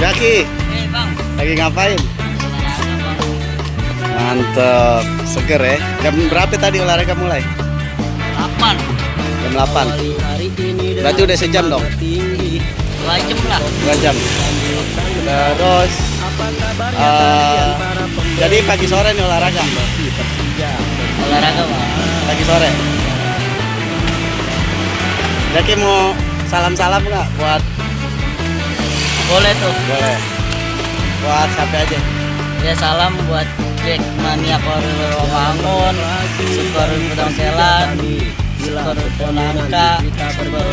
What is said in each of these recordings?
Jaki, Eh bang, lagi ngapain? Mantep, seger ya. Jam berapa tadi olahraga mulai? 8 Jam 8. Berarti udah sejam dong? Dua jam lah. Dua jam. Terus, eh, jadi pagi sore nih olahraga? Olahraga bang. Pagi sore. Jaki mau salam-salam nggak buat Boleh tuh. boleh buat siapa aja Ya salam buat Jack Mania Koril Romangun, Super Pedang Selan, Super Ponangka, Super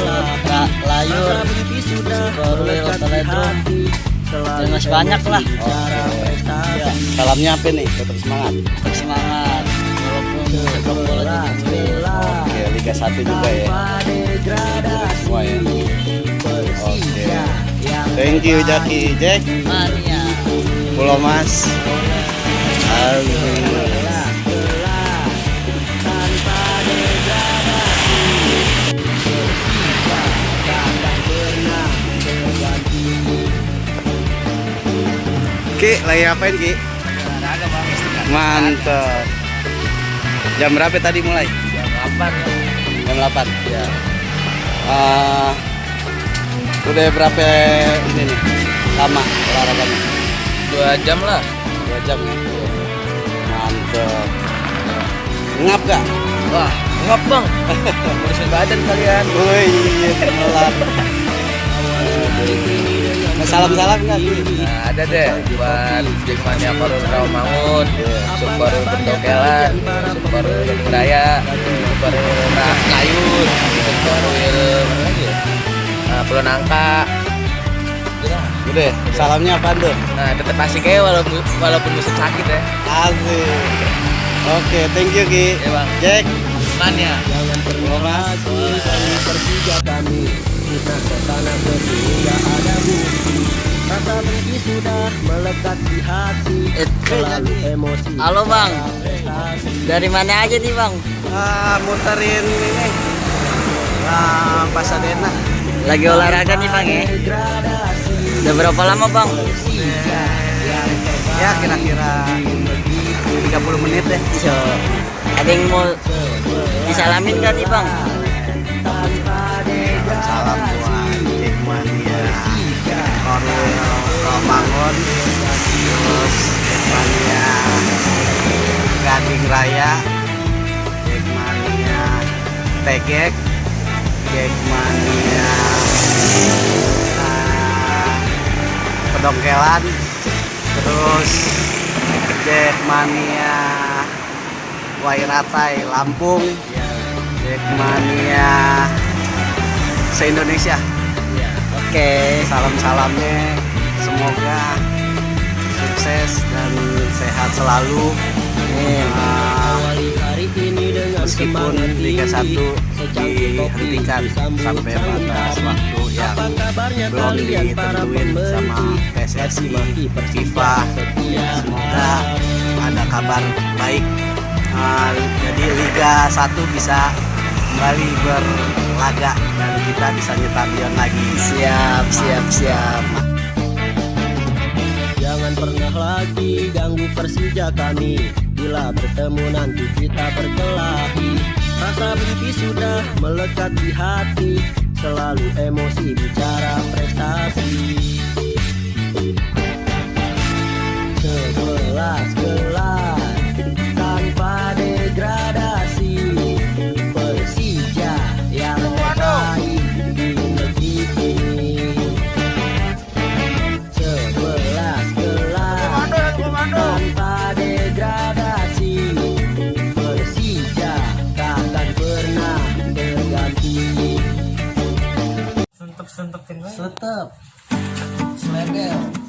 Ra- Layur, Super Teledrum. Dan masih banyak lah. Ya, salamnya apa nih tetap semangat Tetap semangat. Walaupun sepak bola sulit. oke Liga 1 juga ya semua ya oke thank you Jaki Jack Mania. Pulau Mas Aduh. Ki, lagi ngapain Ki? Mantap. Jam berapa tadi mulai? Jam 8 ya. Jam 8. Ya. Ah, udah berapa ini nih? Lama olahraganya? Dua jam lah. Dua jam ya. Mantap. Ngap gak? Wah, ngap bang. Berusaha badan kalian. Woi, iya temelan. Salam-salam nggak? Nah, ada deh buat Jackmania Parul Rawamangun, Super Bentokelan, Super Raya, Super Ra- Nangka. Udah. Udah, salamnya apa tuh? Nah, tetap asik ya walaupun walaupun musim sakit ya. Asik. Oke, thank you Ki. Ya bang. Jack, Mania. Pulau Mas. Persija kami kita ke sana sehingga ada bukti Rasa benci sudah melekat di hati Eh, Selalu emosi Halo bang, dari mana aja nih bang? Ah, muterin ini. Ah, Pasadena. Lagi olahraga nih bang ya? Udah berapa lama bang? Ya, kira-kira 30 menit deh. Yo, ada yang mau disalamin gak nih bang? Salam buat Jackmania Korwil Romangun Terus Jackmania Gading Raya Jackmania Tegek Jackmania ah, Pedongkelan Terus Jackmania Wairatai Lampung. Jackmania se-Indonesia. Oke, salam-salamnya. Semoga sukses dan sehat selalu. Ah, ini dengan meskipun Liga 1 tinggi Secangkir kopi dihentikan sampai batas waktu yang belum ditentuin sama PSSI, FIFA. semoga ada kabar baik. Ah, jadi Liga 1 bisa kembali berlaga dan kita bisa nyetamion lagi. Siap, siap, siap. Jangan pernah lagi ganggu Persija kami Bila bertemu nanti kita berkelahi. Rasa benci sudah melekat di hati. Selalu emosi bicara prestasi Sentup-sentup Tetap Slegel